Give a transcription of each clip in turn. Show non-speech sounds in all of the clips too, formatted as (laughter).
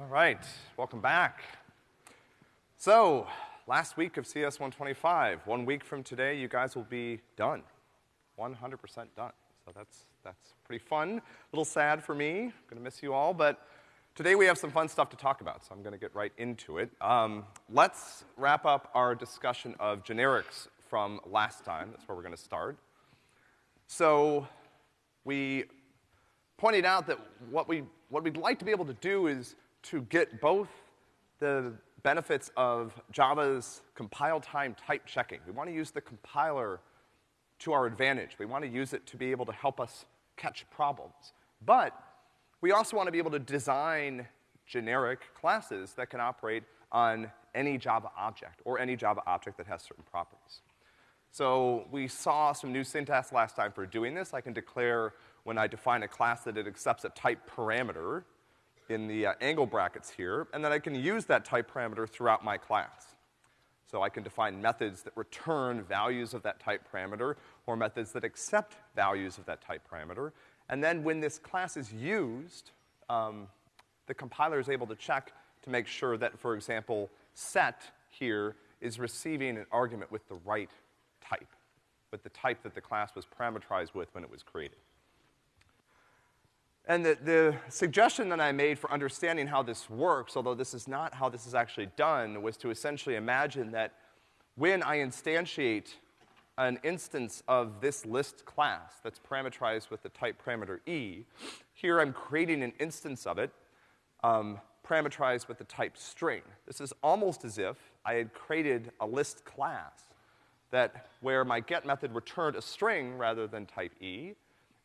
All right, welcome back. So, last week of CS 125. One week from today, you guys will be done. 100% done. So that's, that's pretty fun. A little sad for me. Gonna miss you all, but today we have some fun stuff to talk about, so I'm gonna get right into it. Um, let's wrap up our discussion of generics from last time. That's where we're gonna start. So, we pointed out that what we, what we'd like to be able to do is to get both the benefits of Java's compile time type checking. We want to use the compiler to our advantage. We want to use it to be able to help us catch problems. But we also want to be able to design generic classes that can operate on any Java object or any Java object that has certain properties. So we saw some new syntax last time for doing this. I can declare when I define a class that it accepts a type parameter, in the uh, angle brackets here, and then I can use that type parameter throughout my class. So I can define methods that return values of that type parameter, or methods that accept values of that type parameter. And then when this class is used, um, the compiler is able to check to make sure that, for example, set here is receiving an argument with the right type, with the type that the class was parameterized with when it was created. And the, the suggestion that I made for understanding how this works, although this is not how this is actually done, was to essentially imagine that when I instantiate an instance of this list class that's parameterized with the type parameter e, here I'm creating an instance of it, um, parameterized with the type string. This is almost as if I had created a list class that where my get method returned a string rather than type e,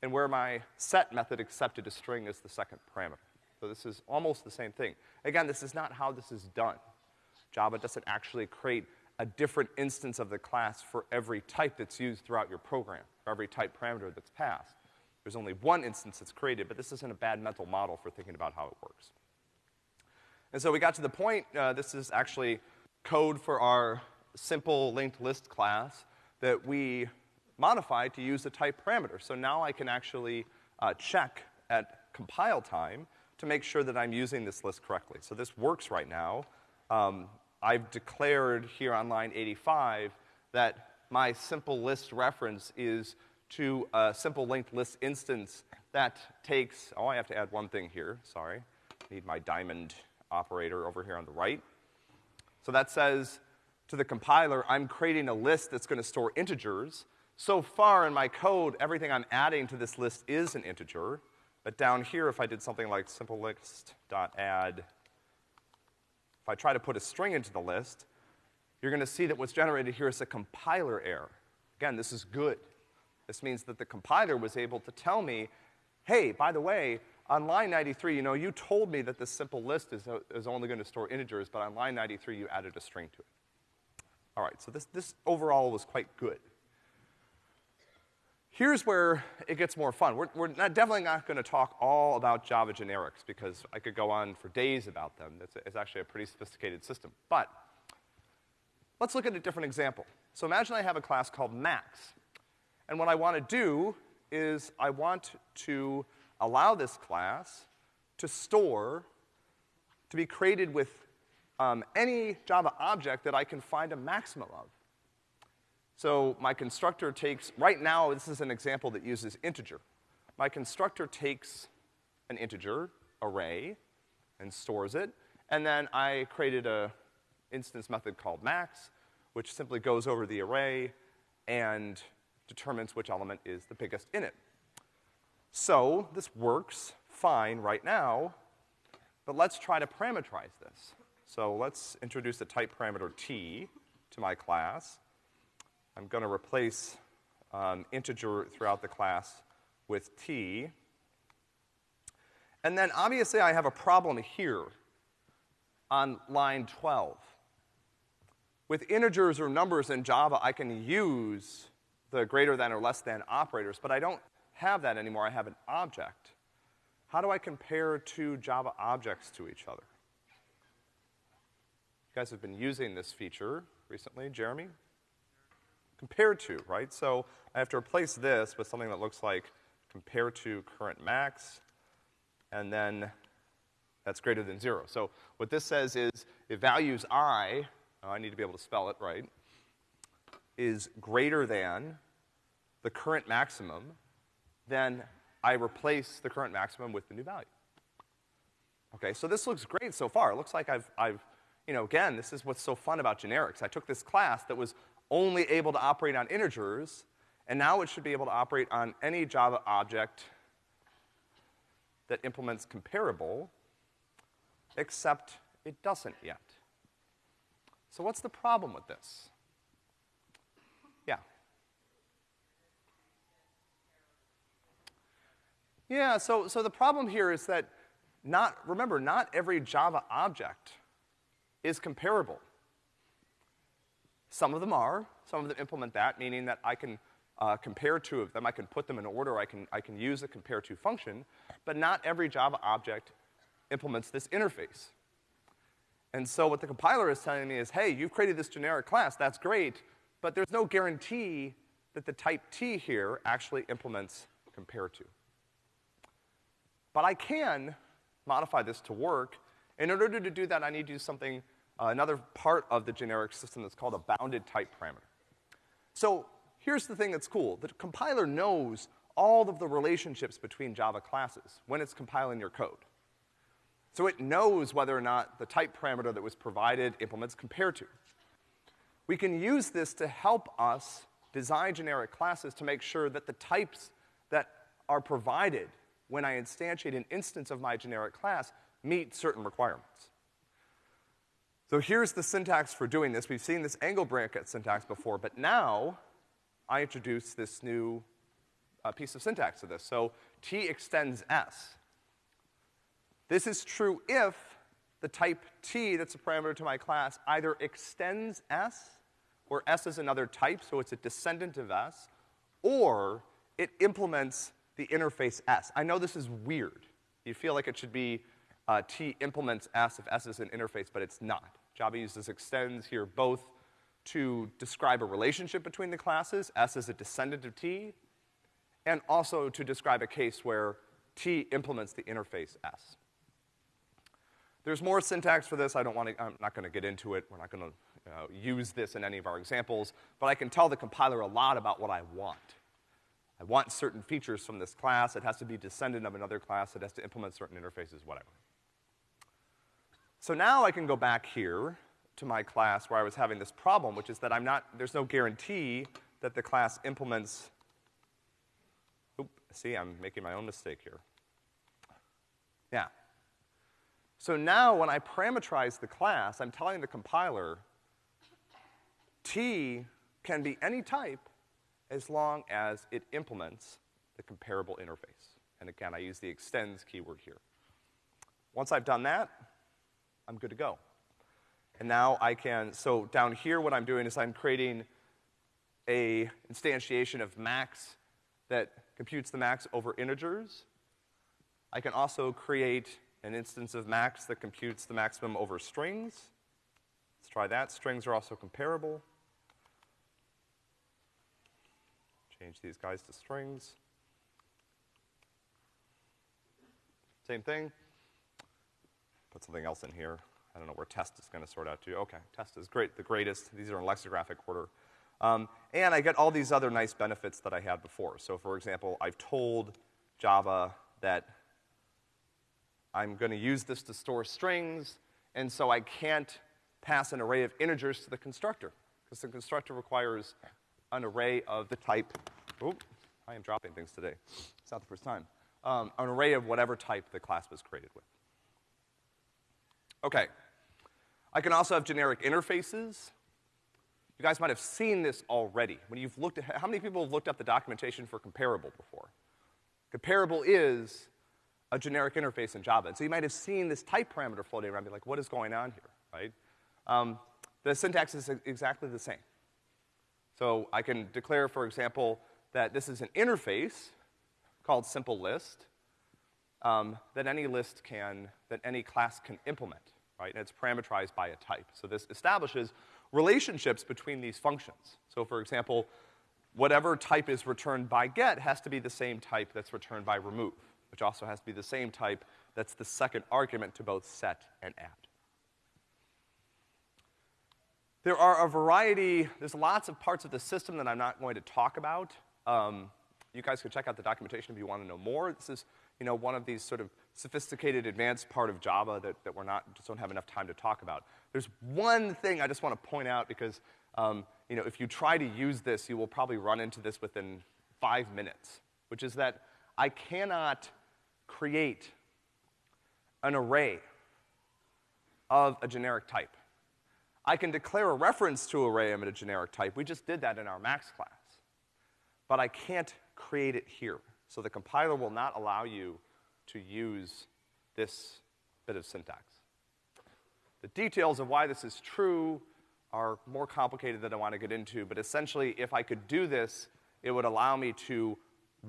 and where my set method accepted a string as the second parameter. So this is almost the same thing. Again, this is not how this is done. Java doesn't actually create a different instance of the class for every type that's used throughout your program, for every type parameter that's passed. There's only one instance that's created, but this isn't a bad mental model for thinking about how it works. And so we got to the point, uh, this is actually code for our simple linked list class that we modified to use the type parameter. So now I can actually uh, check at compile time to make sure that I'm using this list correctly. So this works right now. Um, I've declared here on line 85 that my simple list reference is to a simple linked list instance that takes, oh, I have to add one thing here, sorry. Need my diamond operator over here on the right. So that says to the compiler, I'm creating a list that's gonna store integers, so far in my code, everything I'm adding to this list is an integer, but down here, if I did something like simple list.add, if I try to put a string into the list, you're gonna see that what's generated here is a compiler error. Again, this is good. This means that the compiler was able to tell me, hey, by the way, on line 93, you know, you told me that this simple list is, uh, is only gonna store integers, but on line 93, you added a string to it. All right, so this, this overall was quite good. Here's where it gets more fun. We're, we're not, definitely not gonna talk all about Java generics because I could go on for days about them. It's, it's actually a pretty sophisticated system. But let's look at a different example. So imagine I have a class called max. And what I wanna do is I want to allow this class to store, to be created with um, any Java object that I can find a maximum of. So my constructor takes, right now this is an example that uses integer. My constructor takes an integer array and stores it, and then I created a instance method called max, which simply goes over the array and determines which element is the biggest in it. So this works fine right now, but let's try to parameterize this. So let's introduce a type parameter t to my class. I'm gonna replace um, integer throughout the class with t. And then obviously I have a problem here on line 12. With integers or numbers in Java, I can use the greater than or less than operators, but I don't have that anymore. I have an object. How do I compare two Java objects to each other? You guys have been using this feature recently, Jeremy? Compare to, right? So I have to replace this with something that looks like compare to current max, and then that's greater than zero. So what this says is if values i, oh, I need to be able to spell it right, is greater than the current maximum, then I replace the current maximum with the new value. Okay, so this looks great so far. It looks like I've, I've, you know, again, this is what's so fun about generics. I took this class that was only able to operate on integers, and now it should be able to operate on any Java object that implements comparable, except it doesn't yet. So what's the problem with this? Yeah. Yeah, so, so the problem here is that not, remember, not every Java object is comparable. Some of them are. Some of them implement that, meaning that I can uh, compare two of them. I can put them in order. I can, I can use the compare to function. But not every Java object implements this interface. And so what the compiler is telling me is, hey, you've created this generic class, that's great, but there's no guarantee that the type T here actually implements compare to. But I can modify this to work. In order to do that, I need to do something, uh, another part of the generic system that's called a bounded type parameter. So here's the thing that's cool. The compiler knows all of the relationships between Java classes when it's compiling your code. So it knows whether or not the type parameter that was provided implements compare to. We can use this to help us design generic classes to make sure that the types that are provided when I instantiate an instance of my generic class meet certain requirements. So here's the syntax for doing this. We've seen this angle bracket syntax before, but now I introduce this new uh, piece of syntax to this. So T extends S. This is true if the type T that's a parameter to my class either extends S, or S is another type, so it's a descendant of S, or it implements the interface S. I know this is weird. You feel like it should be uh, T implements S if S is an interface, but it's not. Java uses extends here both to describe a relationship between the classes, S is a descendant of T, and also to describe a case where T implements the interface S. There's more syntax for this. I don't want to, I'm not gonna get into it. We're not gonna uh, use this in any of our examples, but I can tell the compiler a lot about what I want. I want certain features from this class. It has to be descendant of another class. It has to implement certain interfaces, whatever. So now I can go back here to my class where I was having this problem, which is that I'm not, there's no guarantee that the class implements, oop, see, I'm making my own mistake here. Yeah. So now when I parameterize the class, I'm telling the compiler, T can be any type as long as it implements the comparable interface. And again, I use the extends keyword here. Once I've done that, I'm good to go. And now I can, so down here what I'm doing is I'm creating a instantiation of max that computes the max over integers. I can also create an instance of max that computes the maximum over strings. Let's try that. Strings are also comparable. Change these guys to strings. Same thing. Put something else in here. I don't know where test is gonna sort out to. Okay, test is great, the greatest. These are in lexicographic order. Um, and I get all these other nice benefits that I had before. So for example, I've told Java that I'm gonna use this to store strings, and so I can't pass an array of integers to the constructor, because the constructor requires an array of the type, oh, I am dropping things today. It's not the first time. Um, an array of whatever type the class was created with. Okay. I can also have generic interfaces. You guys might have seen this already. When you've looked at, how many people have looked up the documentation for comparable before? Comparable is a generic interface in Java. And so you might have seen this type parameter floating around, be like, what is going on here, right? Um, the syntax is exactly the same. So I can declare, for example, that this is an interface called simple list um, that any list can, that any class can implement, right? And it's parameterized by a type. So this establishes relationships between these functions. So for example, whatever type is returned by get has to be the same type that's returned by remove, which also has to be the same type that's the second argument to both set and add. There are a variety, there's lots of parts of the system that I'm not going to talk about. Um, you guys can check out the documentation if you want to know more. This is, you know, one of these sort of sophisticated, advanced part of Java that, that we're not, just don't have enough time to talk about. There's one thing I just want to point out because, um, you know, if you try to use this, you will probably run into this within five minutes, which is that I cannot create an array of a generic type. I can declare a reference to array of a generic type. We just did that in our max class. But I can't create it here. So the compiler will not allow you to use this bit of syntax. The details of why this is true are more complicated than I want to get into, but essentially, if I could do this, it would allow me to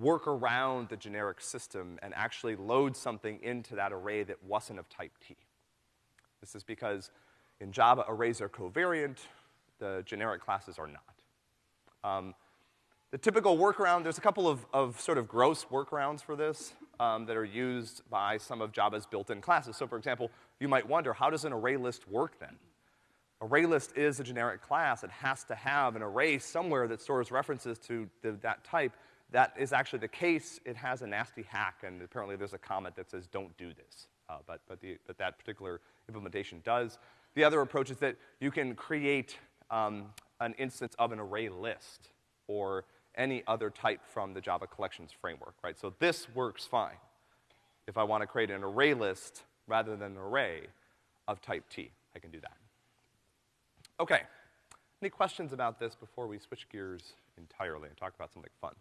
work around the generic system and actually load something into that array that wasn't of type T. This is because in Java, arrays are covariant, the generic classes are not. Um, the typical workaround, there's a couple of, of sort of gross workarounds for this um, that are used by some of Java's built-in classes. So for example, you might wonder, how does an array list work then? Array list is a generic class. It has to have an array somewhere that stores references to the, that type. That is actually the case. It has a nasty hack, and apparently there's a comment that says, don't do this. Uh, but, but, the, but that particular implementation does. The other approach is that you can create um, an instance of an array list or any other type from the Java collections framework, right? So this works fine if I want to create an array list rather than an array of type T. I can do that. Okay. Any questions about this before we switch gears entirely and talk about something fun?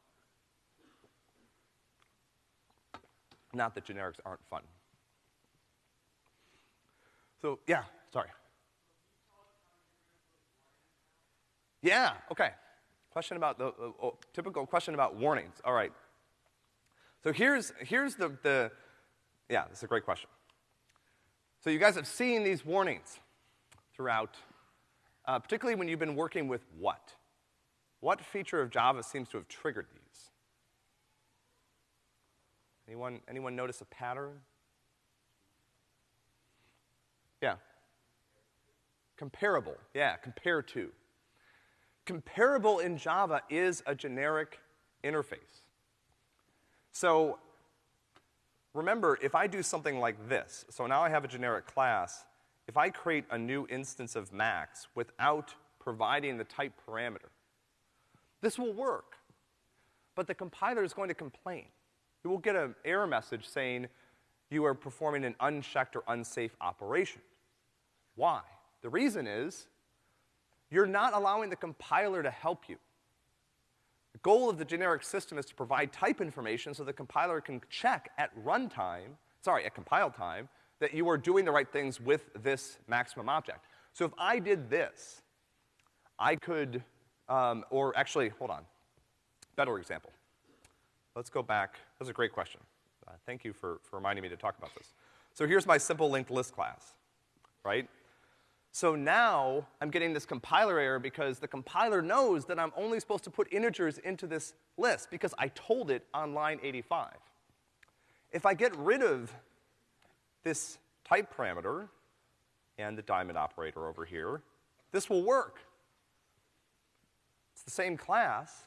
Not that generics aren't fun. So, yeah, sorry. Yeah, okay. Question about the, uh, oh, typical question about warnings. All right. So here's, here's the, the, yeah, this is a great question. So you guys have seen these warnings throughout, uh, particularly when you've been working with what? What feature of Java seems to have triggered these? Anyone, anyone notice a pattern? Yeah. Comparable. Yeah, compare to. Comparable in Java is a generic interface. So remember, if I do something like this, so now I have a generic class, if I create a new instance of max without providing the type parameter, this will work. But the compiler is going to complain. You will get an error message saying you are performing an unchecked or unsafe operation. Why? The reason is you're not allowing the compiler to help you. The goal of the generic system is to provide type information so the compiler can check at runtime, sorry, at compile time, that you are doing the right things with this maximum object. So if I did this, I could, um, or actually, hold on, better example. Let's go back. That's a great question. Uh, thank you for, for reminding me to talk about this. So here's my simple linked list class, right? So now I'm getting this compiler error because the compiler knows that I'm only supposed to put integers into this list because I told it on line 85. If I get rid of this type parameter and the diamond operator over here, this will work. It's the same class,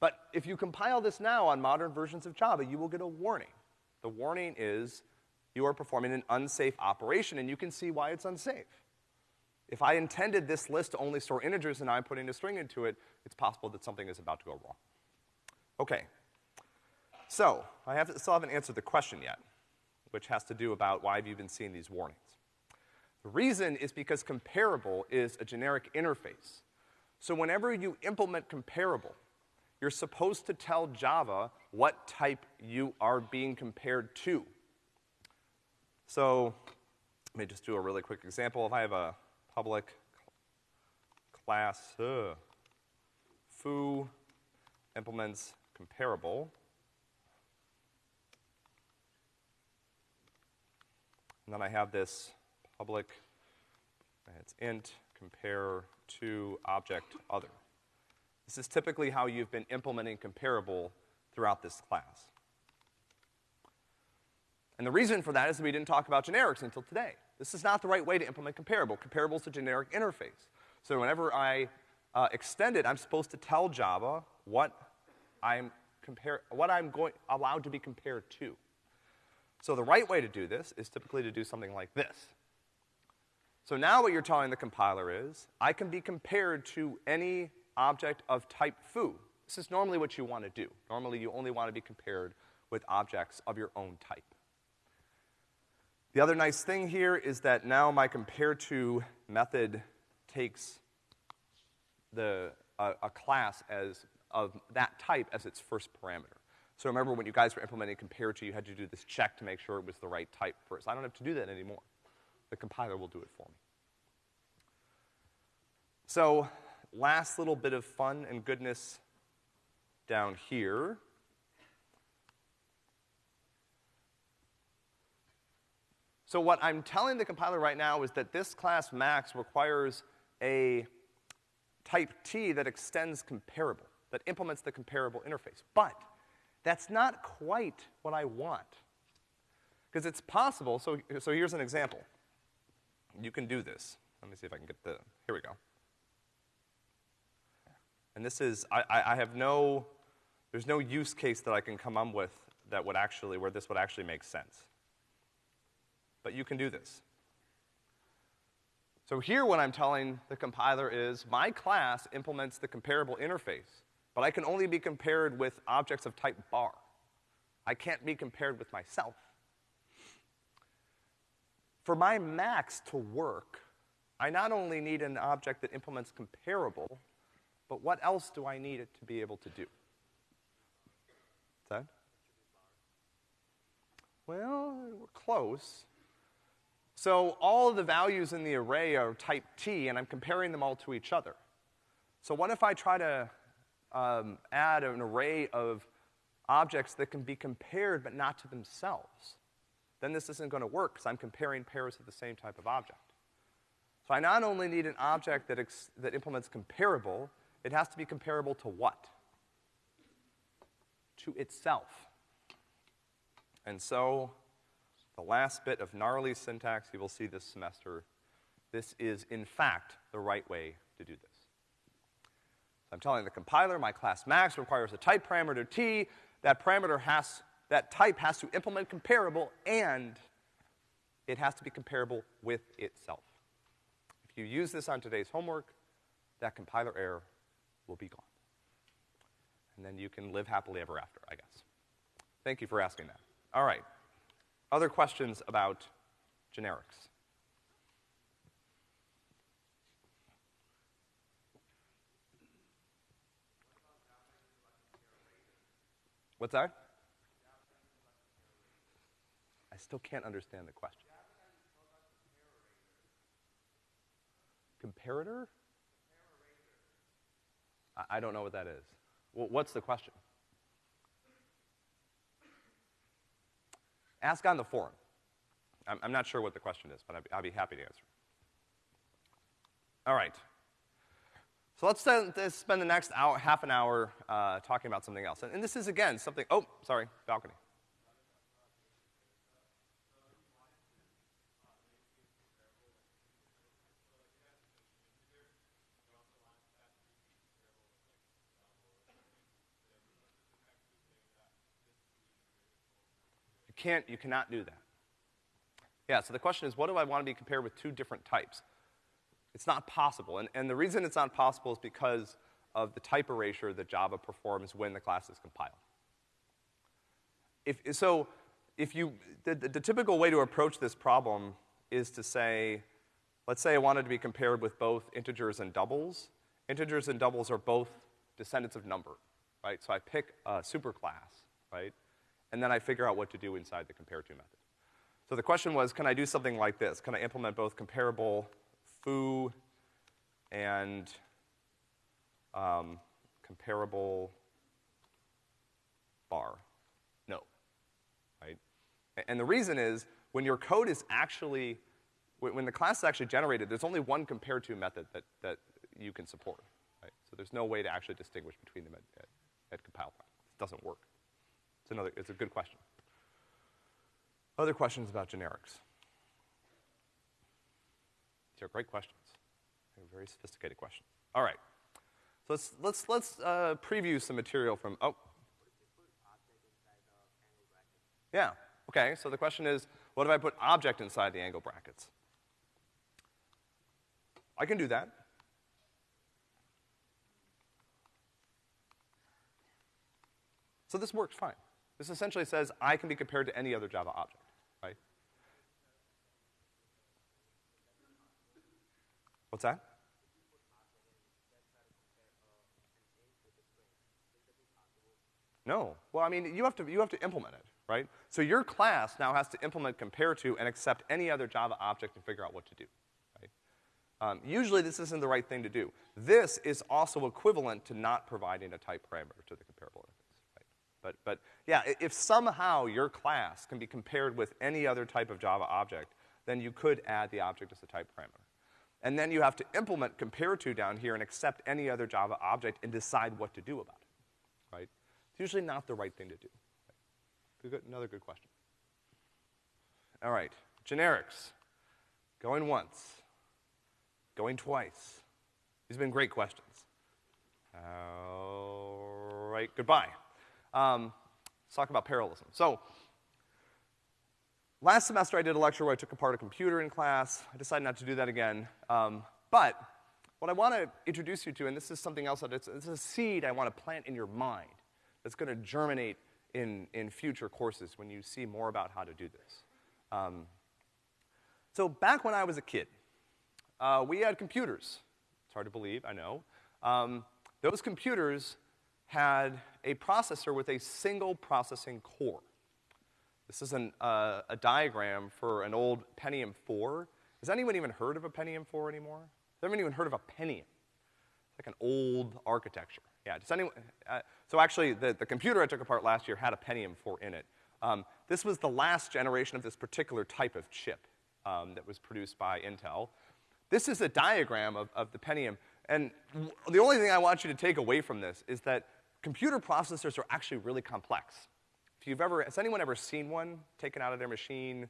but if you compile this now on modern versions of Java, you will get a warning. The warning is you are performing an unsafe operation, and you can see why it's unsafe. If I intended this list to only store integers and I'm putting a string into it, it's possible that something is about to go wrong. Okay. So, I have still haven't answered the question yet, which has to do about why have you been seeing these warnings. The reason is because comparable is a generic interface. So whenever you implement comparable, you're supposed to tell Java what type you are being compared to. So let me just do a really quick example. If I have a public class uh, foo implements comparable, and then I have this public, it's int compare to object other. This is typically how you've been implementing comparable throughout this class. And the reason for that is that we didn't talk about generics until today. This is not the right way to implement comparable. Comparable is a generic interface. So whenever I uh, extend it, I'm supposed to tell Java what I'm compare, what I'm going, allowed to be compared to. So the right way to do this is typically to do something like this. So now what you're telling the compiler is, I can be compared to any object of type foo. This is normally what you want to do. Normally you only want to be compared with objects of your own type. The other nice thing here is that now my compare to method takes the, uh, a class as, of that type as its first parameter. So remember when you guys were implementing compare to, you had to do this check to make sure it was the right type first. I don't have to do that anymore. The compiler will do it for me. So, last little bit of fun and goodness down here. So what I'm telling the compiler right now is that this class max requires a type T that extends comparable, that implements the comparable interface. But that's not quite what I want. Because it's possible, so, so here's an example. You can do this. Let me see if I can get the, here we go. And this is, I, I, I have no, there's no use case that I can come up with that would actually, where this would actually make sense. But you can do this. So here what I'm telling the compiler is my class implements the comparable interface, but I can only be compared with objects of type bar. I can't be compared with myself. For my max to work, I not only need an object that implements comparable, but what else do I need it to be able to do? That? Well, we're close. So all of the values in the array are type T, and I'm comparing them all to each other. So what if I try to um, add an array of objects that can be compared but not to themselves? Then this isn't gonna work, because I'm comparing pairs of the same type of object. So I not only need an object that, that implements comparable, it has to be comparable to what? To itself. And so the last bit of gnarly syntax you will see this semester. This is, in fact, the right way to do this. So I'm telling the compiler my class max requires a type parameter t. That parameter has, that type has to implement comparable and it has to be comparable with itself. If you use this on today's homework, that compiler error will be gone. And then you can live happily ever after, I guess. Thank you for asking that. All right. Other questions about generics? What's that? I still can't understand the question. Comparator? I, don't know what that is. Well, what's the question? Ask on the forum. I'm, I'm not sure what the question is, but I'd be happy to answer. All right. So let's spend the next hour, half an hour uh, talking about something else. And, and this is, again, something, oh, sorry, balcony. Can't, you cannot do that. Yeah, so the question is, what do I want to be compared with two different types? It's not possible, and, and the reason it's not possible is because of the type erasure that Java performs when the class is compiled. If, so, if you, the, the, the typical way to approach this problem is to say, let's say I wanted to be compared with both integers and doubles. Integers and doubles are both descendants of number, right? So I pick a superclass, right? And then I figure out what to do inside the compare to method. So the question was, can I do something like this? Can I implement both comparable foo and um, comparable bar? No, right? And the reason is, when your code is actually, when the class is actually generated, there's only one compare to method that, that you can support, right? So there's no way to actually distinguish between them at, at, at compile time. It doesn't work another, it's a good question. Other questions about generics? These are great questions. They're very sophisticated questions. All right. So let's, let's, let's uh, preview some material from, oh. Yeah, okay, so the question is, what if I put object inside the angle brackets? I can do that. So this works fine. This essentially says I can be compared to any other Java object, right? What's that? No. Well, I mean, you have to, you have to implement it, right? So your class now has to implement compare to and accept any other Java object and figure out what to do, right? Um, usually this isn't the right thing to do. This is also equivalent to not providing a type parameter to the comparable interface, right? But, but yeah, if somehow your class can be compared with any other type of Java object, then you could add the object as a type parameter. And then you have to implement compare to down here and accept any other Java object and decide what to do about it, right? It's usually not the right thing to do. Another good question. All right, generics. Going once, going twice. These have been great questions. All right, goodbye. Um, let's talk about parallelism. So, last semester I did a lecture where I took apart a computer in class. I decided not to do that again. Um, but what I want to introduce you to, and this is something else that it's, it's a seed I want to plant in your mind that's going to germinate in, in future courses when you see more about how to do this. Um, so back when I was a kid, uh, we had computers. It's hard to believe, I know. Um, those computers had a processor with a single processing core. This is an, uh, a diagram for an old Pentium 4. Has anyone even heard of a Pentium 4 anymore? Has anyone even heard of a Pentium? It's like an old architecture. Yeah, does anyone, uh, so actually the, the computer I took apart last year had a Pentium 4 in it. Um, this was the last generation of this particular type of chip um, that was produced by Intel. This is a diagram of, of the Pentium, and the only thing I want you to take away from this is that computer processors are actually really complex. If you've ever, has anyone ever seen one taken out of their machine?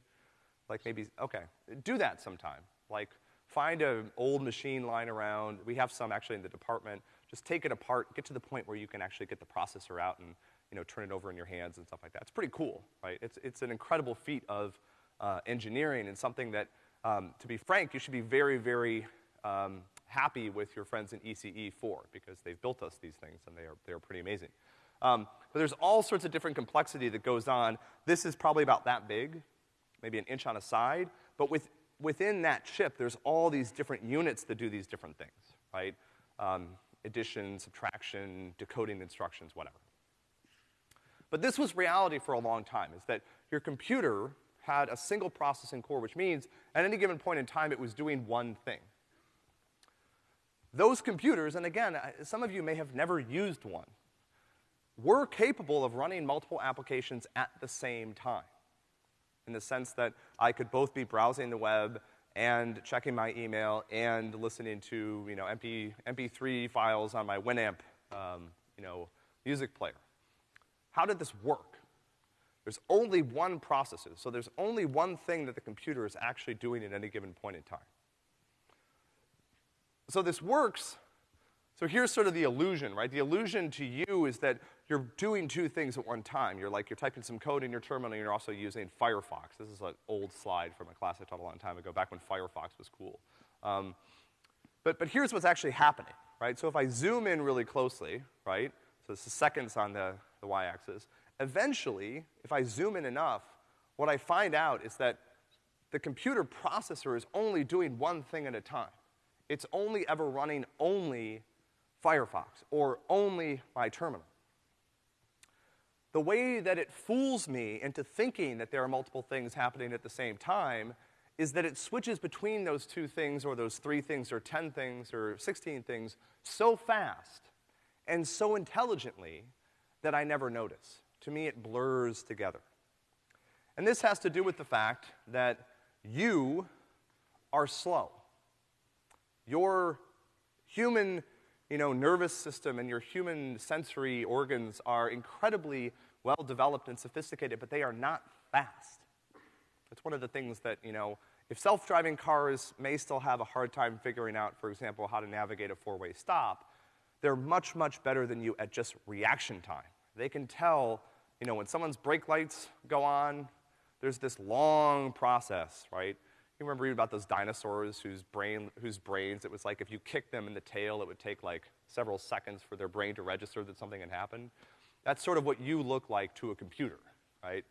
Like maybe, okay, do that sometime. Like, find an old machine lying around. We have some actually in the department just take it apart, get to the point where you can actually get the processor out and, you know, turn it over in your hands and stuff like that. It's pretty cool, right? It's, it's an incredible feat of uh, engineering and something that, um, to be frank, you should be very, very um, happy with your friends in ECE for because they've built us these things and they are, they are pretty amazing. Um, but there's all sorts of different complexity that goes on. This is probably about that big, maybe an inch on a side, but with, within that chip, there's all these different units that do these different things, right? Um, addition, subtraction, decoding instructions, whatever. But this was reality for a long time, is that your computer had a single processing core, which means at any given point in time it was doing one thing. Those computers, and again, some of you may have never used one, were capable of running multiple applications at the same time. In the sense that I could both be browsing the web and checking my email and listening to, you know, MP, MP3 files on my Winamp, um, you know, music player. How did this work? There's only one processor, so there's only one thing that the computer is actually doing at any given point in time. So this works, so here's sort of the illusion, right? The illusion to you is that you're doing two things at one time. You're like, you're typing some code in your terminal and you're also using Firefox. This is an old slide from a class I taught a long time ago, back when Firefox was cool. Um, but, but here's what's actually happening, right? So if I zoom in really closely, right? So this is seconds on the, the y-axis. Eventually, if I zoom in enough, what I find out is that the computer processor is only doing one thing at a time. It's only ever running only Firefox or only my terminal the way that it fools me into thinking that there are multiple things happening at the same time is that it switches between those two things or those three things or 10 things or 16 things so fast and so intelligently that I never notice. To me, it blurs together. And this has to do with the fact that you are slow. Your human you know, nervous system and your human sensory organs are incredibly well developed and sophisticated, but they are not fast. It's one of the things that, you know, if self-driving cars may still have a hard time figuring out, for example, how to navigate a four-way stop, they're much, much better than you at just reaction time. They can tell, you know, when someone's brake lights go on, there's this long process, right? You remember reading about those dinosaurs whose brain, whose brains, it was like if you kicked them in the tail, it would take like several seconds for their brain to register that something had happened. That's sort of what you look like to a computer, right?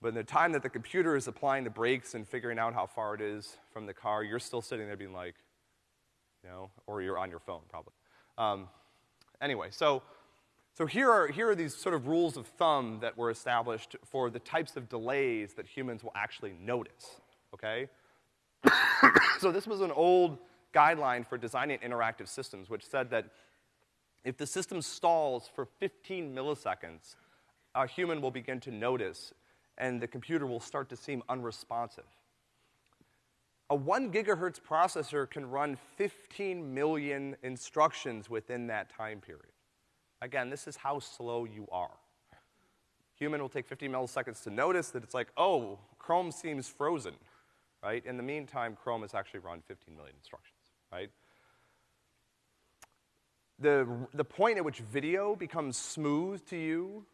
But in the time that the computer is applying the brakes and figuring out how far it is from the car, you're still sitting there being like, you know, or you're on your phone probably. Um, anyway, so, so here are, here are these sort of rules of thumb that were established for the types of delays that humans will actually notice, okay? (laughs) so this was an old guideline for designing interactive systems, which said that if the system stalls for 15 milliseconds, a human will begin to notice and the computer will start to seem unresponsive. A one gigahertz processor can run 15 million instructions within that time period. Again, this is how slow you are. Human will take 15 milliseconds to notice that it's like, oh, Chrome seems frozen, right? In the meantime, Chrome has actually run 15 million instructions, right? The, the point at which video becomes smooth to you,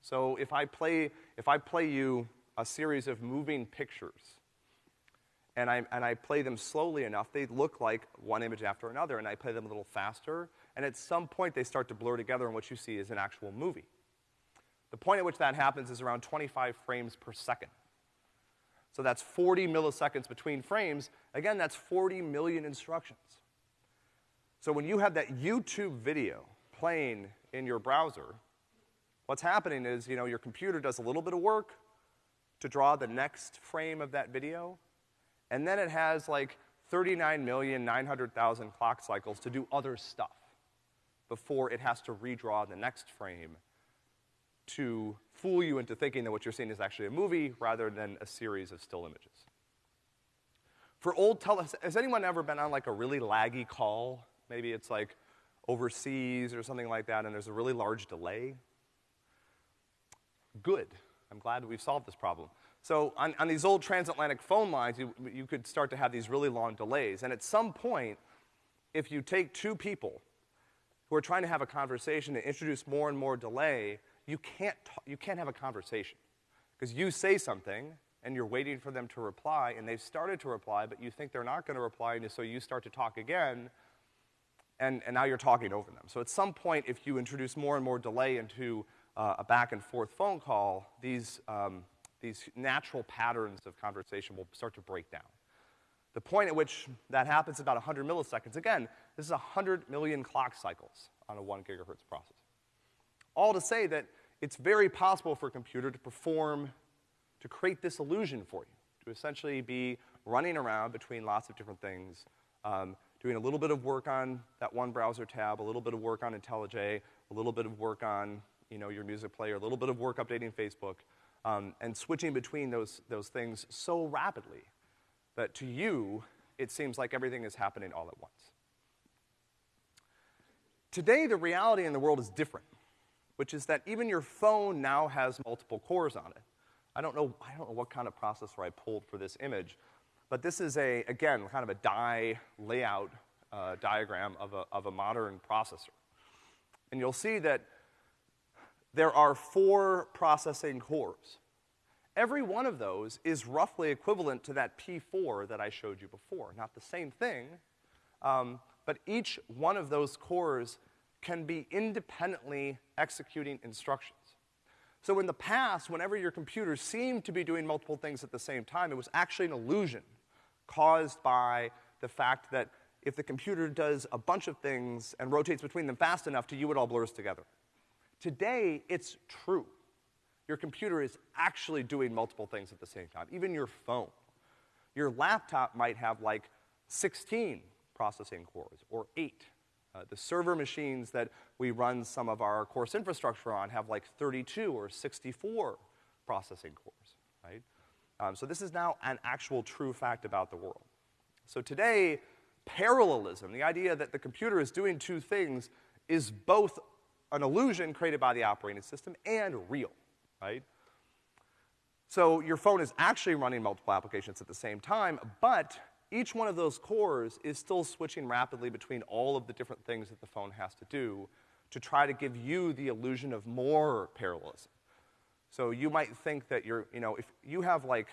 so if I play, if I play you a series of moving pictures, and I, and I play them slowly enough, they look like one image after another, and I play them a little faster, and at some point they start to blur together, and what you see is an actual movie. The point at which that happens is around 25 frames per second. So that's 40 milliseconds between frames. Again, that's 40 million instructions. So when you have that YouTube video playing in your browser, what's happening is, you know, your computer does a little bit of work to draw the next frame of that video, and then it has like 39,900,000 clock cycles to do other stuff before it has to redraw the next frame to fool you into thinking that what you're seeing is actually a movie rather than a series of still images. For old tele, has anyone ever been on like a really laggy call? Maybe it's like overseas or something like that and there's a really large delay. Good. I'm glad we've solved this problem. So on, on these old transatlantic phone lines, you, you could start to have these really long delays. And at some point, if you take two people who are trying to have a conversation and introduce more and more delay, you can't, you can't have a conversation. Because you say something, and you're waiting for them to reply, and they've started to reply, but you think they're not gonna reply, and so you start to talk again, and, and now you're talking over them. So at some point, if you introduce more and more delay into uh, a back and forth phone call, these, um, these natural patterns of conversation will start to break down. The point at which that happens is about 100 milliseconds. Again, this is 100 million clock cycles on a one gigahertz processor. All to say that it's very possible for a computer to perform, to create this illusion for you, to essentially be running around between lots of different things, um, doing a little bit of work on that one browser tab, a little bit of work on IntelliJ, a little bit of work on, you know, your music player, a little bit of work updating Facebook, um, and switching between those, those things so rapidly that to you, it seems like everything is happening all at once. Today, the reality in the world is different, which is that even your phone now has multiple cores on it. I don't know, I don't know what kind of processor I pulled for this image, but this is a, again, kind of a die layout uh, diagram of a, of a modern processor. And you'll see that there are four processing cores. Every one of those is roughly equivalent to that P4 that I showed you before. Not the same thing, um, but each one of those cores can be independently executing instructions. So in the past, whenever your computer seemed to be doing multiple things at the same time, it was actually an illusion caused by the fact that if the computer does a bunch of things and rotates between them fast enough, to you it all blurs together. Today, it's true. Your computer is actually doing multiple things at the same time, even your phone. Your laptop might have like 16 processing cores or eight. Uh, the server machines that we run some of our course infrastructure on have like 32 or 64 processing cores, right? Um, so this is now an actual true fact about the world. So today, parallelism, the idea that the computer is doing two things, is both an illusion created by the operating system and real, right? So your phone is actually running multiple applications at the same time, but each one of those cores is still switching rapidly between all of the different things that the phone has to do to try to give you the illusion of more parallelism. So you might think that you're, you know, if you have like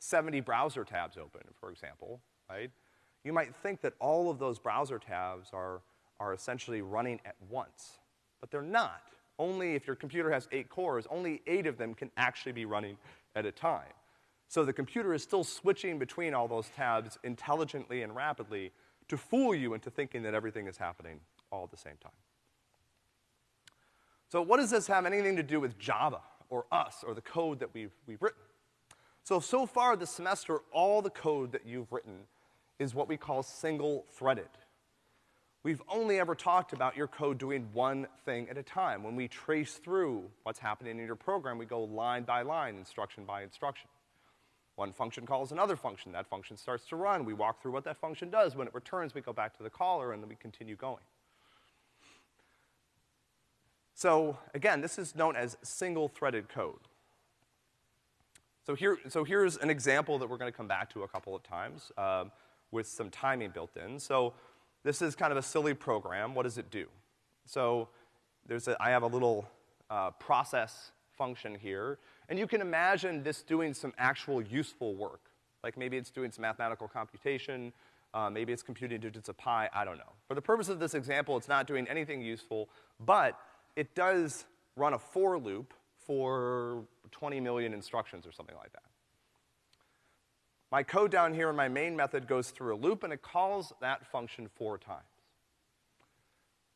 70 browser tabs open, for example, right? You might think that all of those browser tabs are, are essentially running at once, but they're not. Only if your computer has eight cores, only eight of them can actually be running at a time. So the computer is still switching between all those tabs intelligently and rapidly to fool you into thinking that everything is happening all at the same time. So what does this have anything to do with Java or us or the code that we've, we've written? So, so far this semester, all the code that you've written is what we call single-threaded. We've only ever talked about your code doing one thing at a time. When we trace through what's happening in your program, we go line by line, instruction by instruction. One function calls another function. That function starts to run. We walk through what that function does. When it returns, we go back to the caller, and then we continue going. So again, this is known as single-threaded code. So here, so here's an example that we're gonna come back to a couple of times um, with some timing built in. So this is kind of a silly program. What does it do? So there's a, I have a little uh, process function here, and you can imagine this doing some actual useful work. Like maybe it's doing some mathematical computation, uh, maybe it's computing digits of pi, I don't know. For the purpose of this example, it's not doing anything useful, but it does run a for loop for 20 million instructions or something like that. My code down here in my main method goes through a loop and it calls that function four times.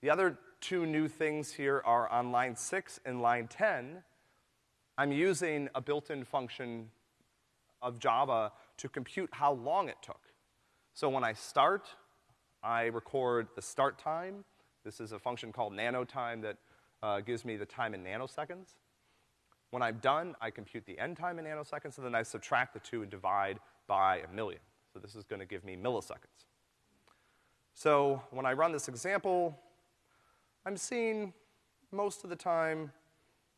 The other two new things here are on line six and line 10, I'm using a built-in function of Java to compute how long it took. So when I start, I record the start time. This is a function called nanotime that uh, gives me the time in nanoseconds. When I'm done, I compute the end time in nanoseconds, and then I subtract the two and divide by a million. So this is gonna give me milliseconds. So when I run this example, I'm seeing most of the time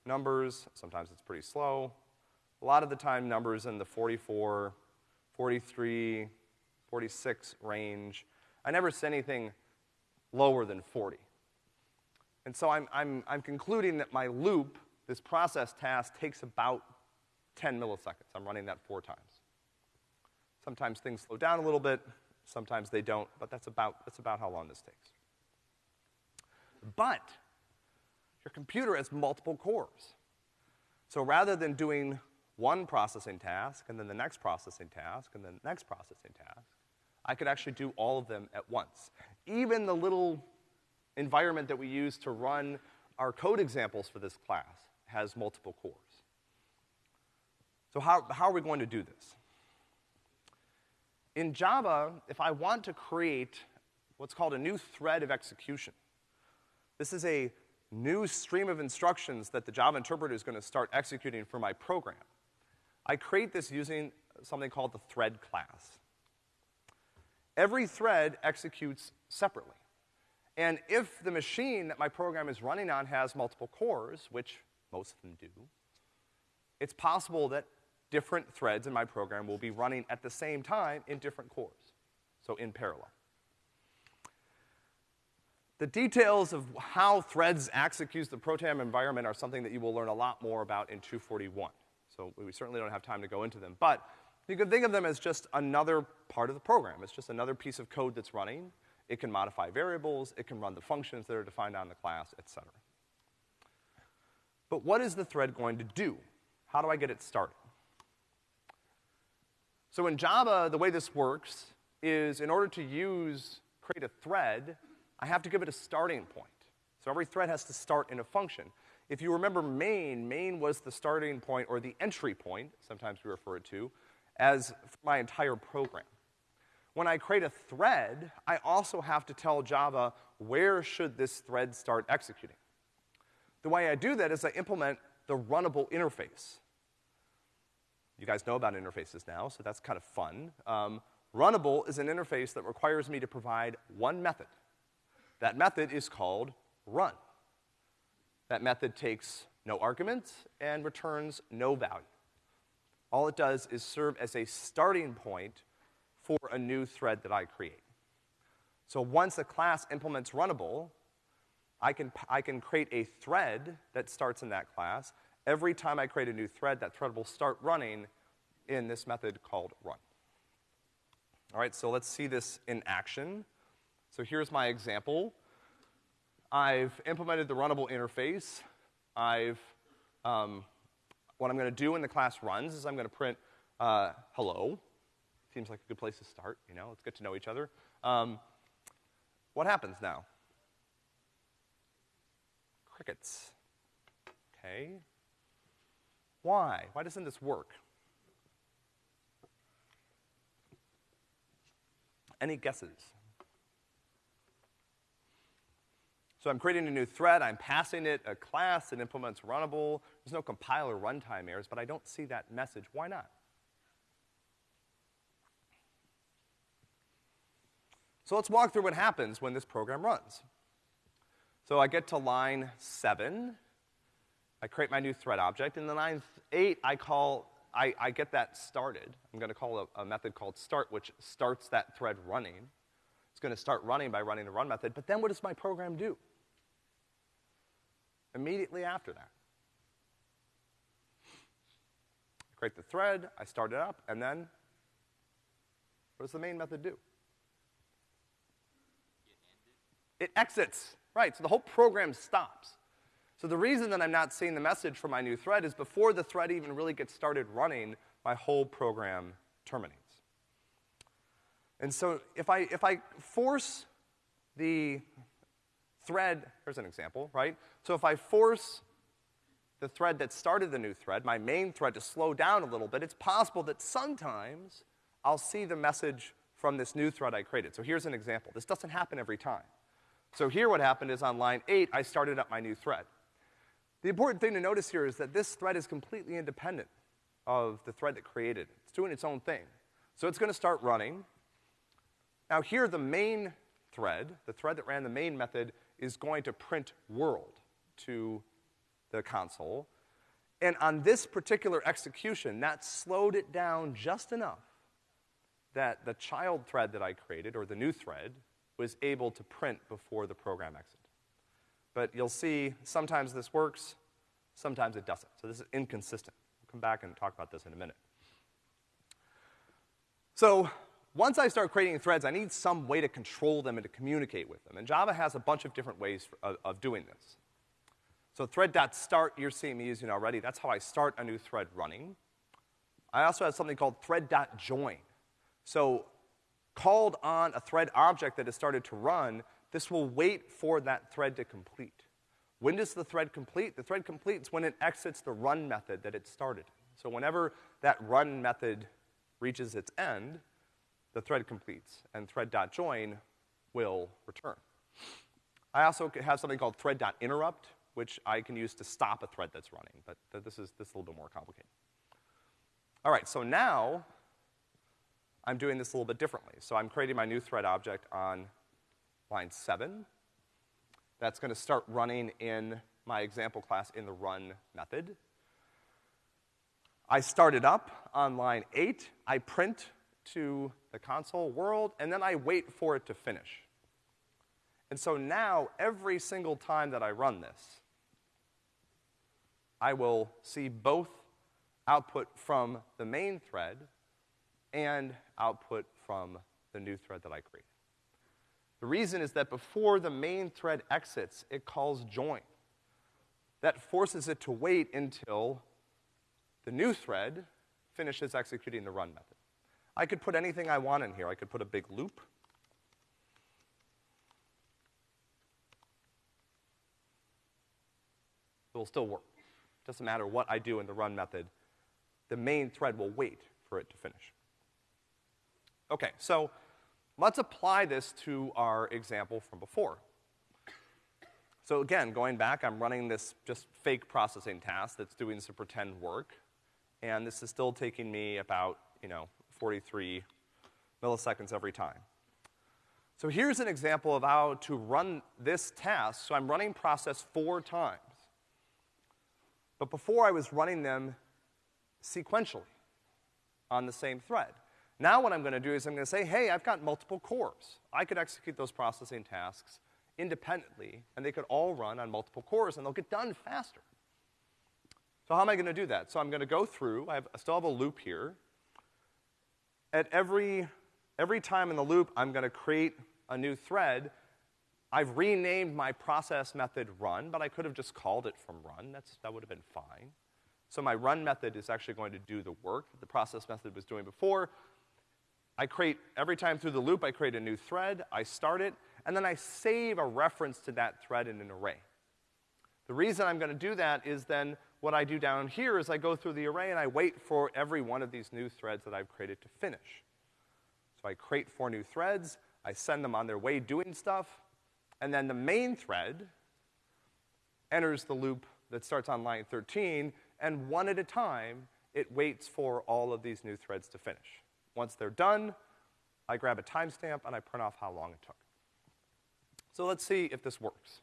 numbers. Sometimes it's pretty slow. A lot of the time, numbers in the 44, 43, 46 range. I never see anything lower than 40. And so I'm, I'm, I'm concluding that my loop, this process task, takes about 10 milliseconds. I'm running that four times. Sometimes things slow down a little bit, sometimes they don't, but that's about, that's about how long this takes. But your computer has multiple cores. So rather than doing one processing task and then the next processing task and then the next processing task, I could actually do all of them at once. Even the little environment that we use to run our code examples for this class has multiple cores. So how, how are we going to do this? In Java, if I want to create what's called a new thread of execution, this is a new stream of instructions that the Java interpreter is gonna start executing for my program. I create this using something called the thread class. Every thread executes separately. And if the machine that my program is running on has multiple cores, which most of them do, it's possible that different threads in my program will be running at the same time in different cores, so in parallel. The details of how threads execute the program environment are something that you will learn a lot more about in 241. So we certainly don't have time to go into them. But you can think of them as just another part of the program. It's just another piece of code that's running. It can modify variables, it can run the functions that are defined on the class, et cetera. But what is the thread going to do? How do I get it started? So in Java, the way this works is in order to use, create a thread, I have to give it a starting point. So every thread has to start in a function. If you remember main, main was the starting point or the entry point, sometimes we refer it to, as my entire program. When I create a thread, I also have to tell Java where should this thread start executing. The way I do that is I implement the runnable interface. You guys know about interfaces now, so that's kind of fun. Um, runnable is an interface that requires me to provide one method. That method is called run. That method takes no arguments and returns no value. all it does is serve as a starting point for a new thread that I create. So once a class implements runnable, I can, I can create a thread that starts in that class. Every time I create a new thread, that thread will start running in this method called run. All right, so let's see this in action. So here's my example. I've implemented the runnable interface. I've, um, what I'm gonna do when the class runs is I'm gonna print, uh, hello. Seems like a good place to start, you know, let's get to know each other. Um, what happens now? Crickets. Okay. Why? Why doesn't this work? Any guesses? So I'm creating a new thread, I'm passing it a class that implements runnable. There's no compiler runtime errors, but I don't see that message. Why not? So let's walk through what happens when this program runs. So I get to line seven, I create my new thread object, and then line eight, I call, I, I get that started. I'm gonna call a, a method called start, which starts that thread running. It's gonna start running by running the run method, but then what does my program do? Immediately after that. I create the thread, I start it up, and then what does the main method do? It exits. Right, so the whole program stops. So the reason that I'm not seeing the message from my new thread is before the thread even really gets started running, my whole program terminates. And so if I, if I force the thread, here's an example, right? So if I force the thread that started the new thread, my main thread, to slow down a little bit, it's possible that sometimes I'll see the message from this new thread I created. So here's an example. This doesn't happen every time. So here what happened is on line eight, I started up my new thread. The important thing to notice here is that this thread is completely independent of the thread that created it. It's doing its own thing. So it's gonna start running. Now here, the main thread, the thread that ran the main method, is going to print world to the console. And on this particular execution, that slowed it down just enough that the child thread that I created, or the new thread, was able to print before the program exit. But you'll see sometimes this works, sometimes it doesn't. So this is inconsistent. We'll come back and talk about this in a minute. So once I start creating threads, I need some way to control them and to communicate with them. And Java has a bunch of different ways for, of, of doing this. So thread.start, you're seeing me using already. That's how I start a new thread running. I also have something called thread.join. So called on a thread object that has started to run, this will wait for that thread to complete. When does the thread complete? The thread completes when it exits the run method that it started. So whenever that run method reaches its end, the thread completes, and thread.join will return. I also have something called thread.interrupt, which I can use to stop a thread that's running, but this is, this is a little bit more complicated. All right, so now I'm doing this a little bit differently. So I'm creating my new thread object on line seven. That's gonna start running in my example class in the run method. I start it up on line eight. I print to the console world, and then I wait for it to finish. And so now, every single time that I run this, I will see both output from the main thread and output from the new thread that I created. The reason is that before the main thread exits, it calls join. That forces it to wait until the new thread finishes executing the run method. I could put anything I want in here. I could put a big loop. It will still work. Doesn't matter what I do in the run method, the main thread will wait for it to finish. Okay, so let's apply this to our example from before. So again, going back, I'm running this just fake processing task that's doing some pretend work, and this is still taking me about, you know, 43 milliseconds every time. So here's an example of how to run this task. So I'm running process four times. But before I was running them sequentially. on the same thread. Now what I'm gonna do is I'm gonna say, hey, I've got multiple cores. I could execute those processing tasks independently, and they could all run on multiple cores, and they'll get done faster. So how am I gonna do that? So I'm gonna go through, I, have, I still have a loop here. At every, every time in the loop, I'm gonna create a new thread. I've renamed my process method run, but I could have just called it from run. That's, that would have been fine. So my run method is actually going to do the work that the process method was doing before. I create, every time through the loop, I create a new thread, I start it, and then I save a reference to that thread in an array. The reason I'm gonna do that is then what I do down here is I go through the array and I wait for every one of these new threads that I've created to finish. So I create four new threads, I send them on their way doing stuff, and then the main thread enters the loop that starts on line 13, and one at a time, it waits for all of these new threads to finish. Once they're done, I grab a timestamp and I print off how long it took. So let's see if this works.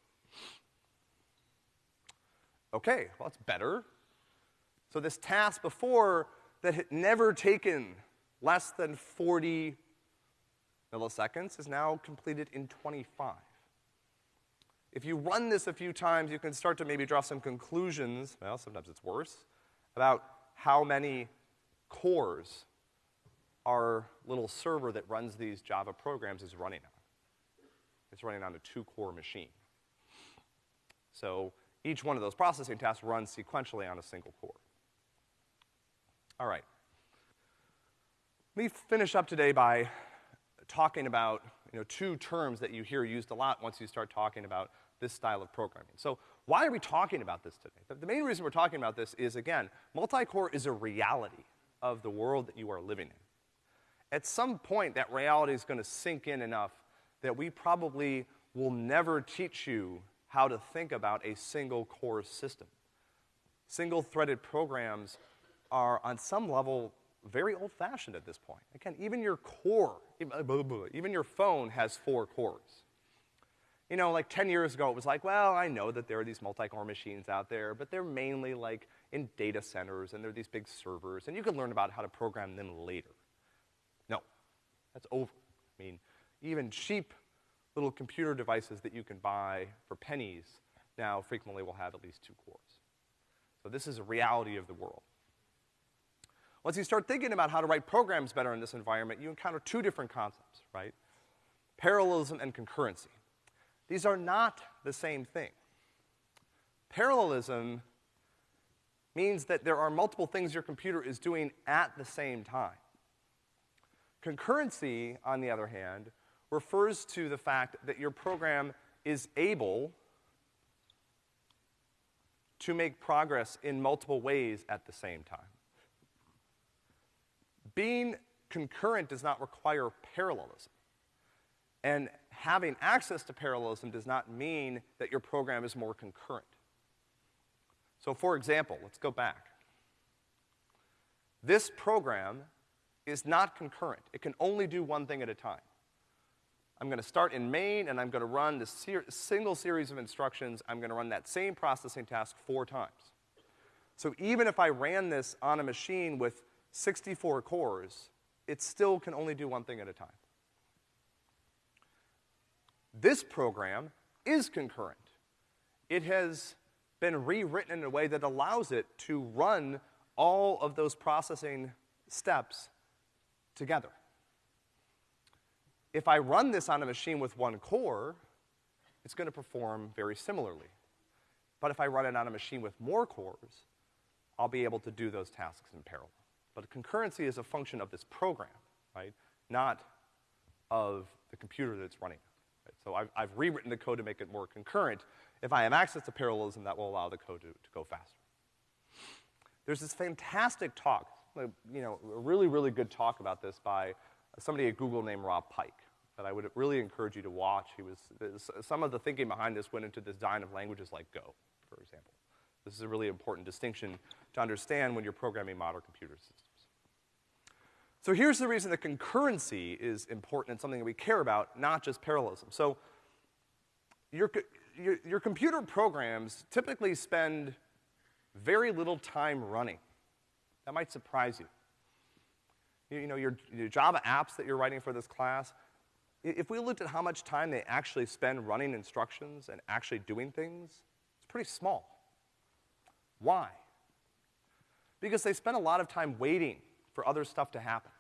Okay, well, that's better. So this task before that had never taken less than 40 milliseconds is now completed in 25. If you run this a few times, you can start to maybe draw some conclusions, well, sometimes it's worse, about how many cores our little server that runs these Java programs is running on. It's running on a two-core machine. So each one of those processing tasks runs sequentially on a single core. All right. Let me finish up today by talking about, you know, two terms that you hear used a lot once you start talking about this style of programming. So why are we talking about this today? The main reason we're talking about this is, again, multi-core is a reality of the world that you are living in at some point that reality is gonna sink in enough that we probably will never teach you how to think about a single core system. Single threaded programs are on some level very old fashioned at this point. Again, even your core, even your phone has four cores. You know, like 10 years ago, it was like, well, I know that there are these multi-core machines out there, but they're mainly like in data centers and they're these big servers, and you can learn about how to program them later. No, that's over. I mean, even cheap little computer devices that you can buy for pennies now frequently will have at least two cores. So this is a reality of the world. Once you start thinking about how to write programs better in this environment, you encounter two different concepts, right? Parallelism and concurrency. These are not the same thing. Parallelism means that there are multiple things your computer is doing at the same time. Concurrency, on the other hand, refers to the fact that your program is able to make progress in multiple ways at the same time. Being concurrent does not require parallelism. And having access to parallelism does not mean that your program is more concurrent. So for example, let's go back. This program is not concurrent. It can only do one thing at a time. I'm gonna start in main, and I'm gonna run the ser single series of instructions. I'm gonna run that same processing task four times. So even if I ran this on a machine with 64 cores, it still can only do one thing at a time. This program is concurrent. It has been rewritten in a way that allows it to run all of those processing steps together. If I run this on a machine with one core, it's gonna perform very similarly. But if I run it on a machine with more cores, I'll be able to do those tasks in parallel. But concurrency is a function of this program, right? Not of the computer that it's running. Right? So I've, I've, rewritten the code to make it more concurrent. If I have access to parallelism, that will allow the code to, to go faster. There's this fantastic talk you know, a really, really good talk about this by somebody at Google named Rob Pike that I would really encourage you to watch. He was, some of the thinking behind this went into the design of languages like Go, for example. This is a really important distinction to understand when you're programming modern computer systems. So here's the reason that concurrency is important and something that we care about, not just parallelism. So your, your, your computer programs typically spend very little time running. That might surprise you. You, know, your, your Java apps that you're writing for this class, if we looked at how much time they actually spend running instructions and actually doing things, it's pretty small. Why? Because they spend a lot of time waiting for other stuff to happen.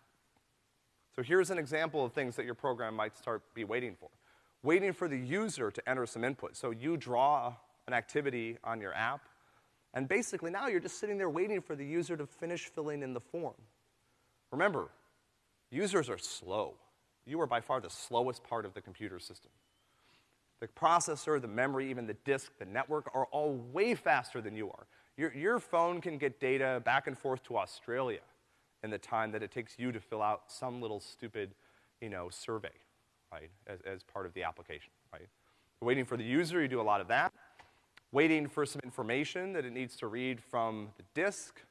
So here's an example of things that your program might start be waiting for. Waiting for the user to enter some input. So you draw an activity on your app, and basically now you're just sitting there waiting for the user to finish filling in the form. Remember, users are slow. You are by far the slowest part of the computer system. The processor, the memory, even the disk, the network are all way faster than you are. Your, your phone can get data back and forth to Australia in the time that it takes you to fill out some little stupid, you know, survey, right, as, as part of the application, right? You're Waiting for the user, you do a lot of that. Waiting for some information that it needs to read from the disk.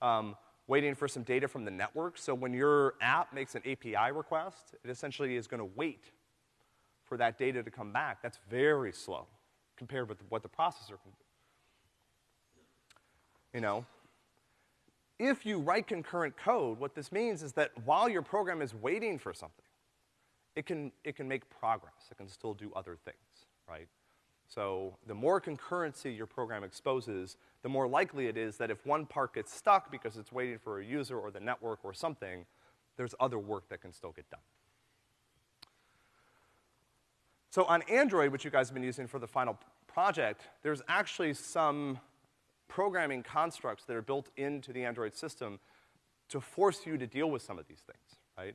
Um, waiting for some data from the network. So when your app makes an API request, it essentially is gonna wait for that data to come back. That's very slow compared with what the processor can do. You know, if you write concurrent code, what this means is that while your program is waiting for something, it can, it can make progress. It can still do other things, right? So the more concurrency your program exposes, the more likely it is that if one part gets stuck because it's waiting for a user or the network or something, there's other work that can still get done. So on Android, which you guys have been using for the final project, there's actually some programming constructs that are built into the Android system to force you to deal with some of these things, right?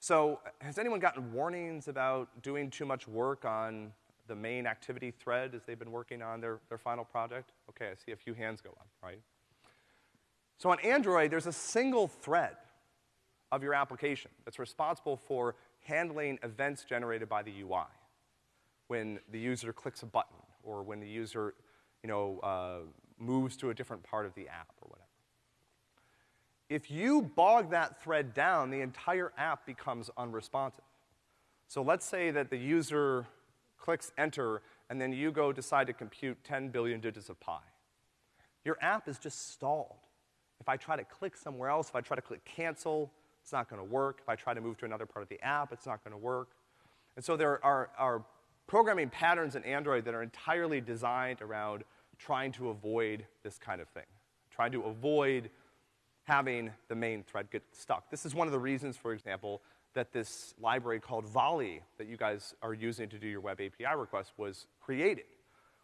So has anyone gotten warnings about doing too much work on the main activity thread as they've been working on their, their final project? Okay, I see a few hands go up, right? So on Android, there's a single thread of your application that's responsible for handling events generated by the UI. When the user clicks a button, or when the user, you know, uh, moves to a different part of the app, or whatever. If you bog that thread down, the entire app becomes unresponsive. So let's say that the user clicks enter, and then you go decide to compute 10 billion digits of pi. Your app is just stalled. If I try to click somewhere else, if I try to click cancel, it's not gonna work. If I try to move to another part of the app, it's not gonna work. And so there are, are programming patterns in Android that are entirely designed around trying to avoid this kind of thing, trying to avoid having the main thread get stuck. This is one of the reasons, for example, that this library called Volley that you guys are using to do your web API requests was created,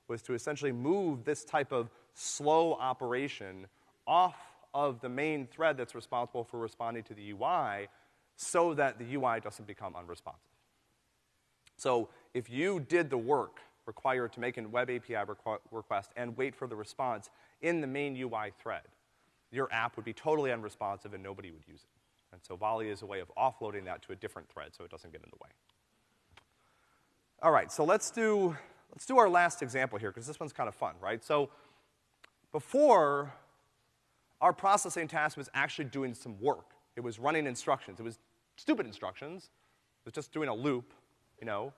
was to essentially move this type of slow operation off of the main thread that's responsible for responding to the UI so that the UI doesn't become unresponsive. So if you did the work required to make a web API requ request and wait for the response in the main UI thread, your app would be totally unresponsive and nobody would use it. And so Volley is a way of offloading that to a different thread so it doesn't get in the way. All right, so let's do, let's do our last example here, because this one's kind of fun, right? So before, our processing task was actually doing some work. It was running instructions. It was stupid instructions. It was just doing a loop, you know.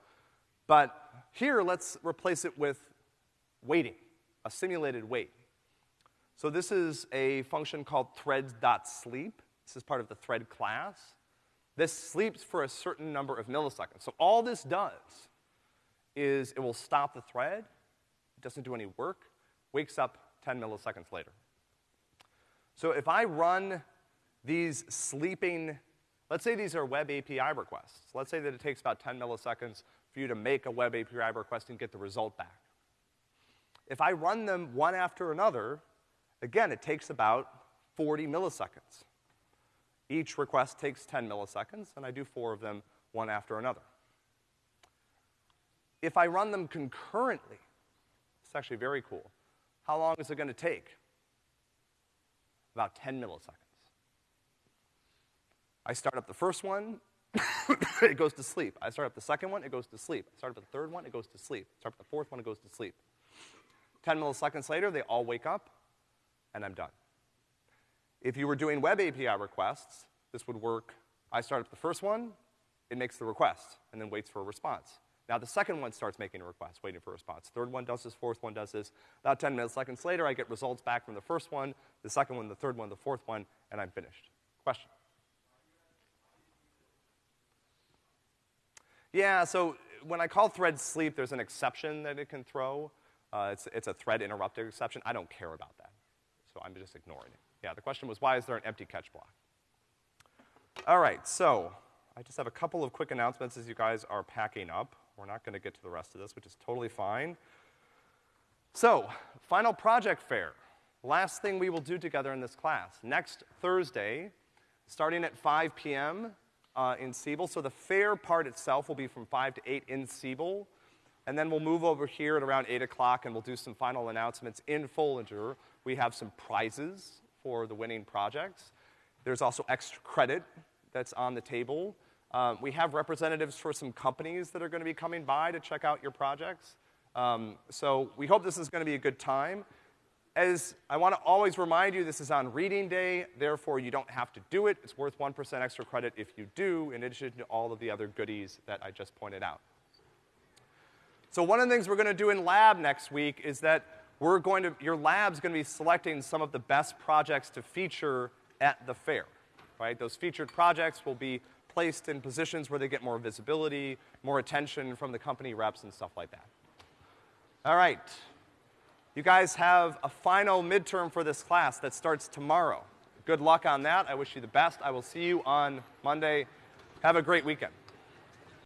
But here, let's replace it with waiting, a simulated wait. So this is a function called threads.sleep. This is part of the thread class. This sleeps for a certain number of milliseconds. So all this does is it will stop the thread, it doesn't do any work, wakes up 10 milliseconds later. So if I run these sleeping, let's say these are web API requests. Let's say that it takes about 10 milliseconds for you to make a web API request and get the result back. If I run them one after another, again, it takes about 40 milliseconds. Each request takes 10 milliseconds, and I do four of them one after another. If I run them concurrently, it's actually very cool. How long is it gonna take? About 10 milliseconds. I start up the first one, (coughs) it goes to sleep. I start up the second one, it goes to sleep. I start up the third one, it goes to sleep. I start up the fourth one, it goes to sleep. 10 milliseconds later, they all wake up, and I'm done. If you were doing web API requests, this would work. I start up the first one, it makes the request, and then waits for a response. Now the second one starts making a request, waiting for a response. Third one does this, fourth one does this. About 10 minutes, seconds later, I get results back from the first one, the second one, the third one, the fourth one, and I'm finished. Question? Yeah, so when I call thread sleep, there's an exception that it can throw. Uh, it's, it's a thread interrupted exception. I don't care about that. So I'm just ignoring it. Yeah, the question was why is there an empty catch block? All right, so I just have a couple of quick announcements as you guys are packing up. We're not gonna get to the rest of this, which is totally fine. So, final project fair. Last thing we will do together in this class. Next Thursday, starting at 5 p.m., uh, in Siebel. So the fair part itself will be from 5 to 8 in Siebel. And then we'll move over here at around 8 o'clock and we'll do some final announcements in Foellinger. We have some prizes for the winning projects. There's also extra credit that's on the table. Um, we have representatives for some companies that are to be coming by to check out your projects. Um, so we hope this is to be a good time. As I want to always remind you, this is on reading day, therefore you don't have to do it. It's worth 1% extra credit if you do, in addition to all of the other goodies that I just pointed out. So one of the things we're gonna do in lab next week is that we're going to, your lab's gonna be selecting some of the best projects to feature at the fair, right? Those featured projects will be placed in positions where they get more visibility, more attention from the company reps and stuff like that. All right. You guys have a final midterm for this class that starts tomorrow. Good luck on that. I wish you the best. I will see you on Monday. Have a great weekend.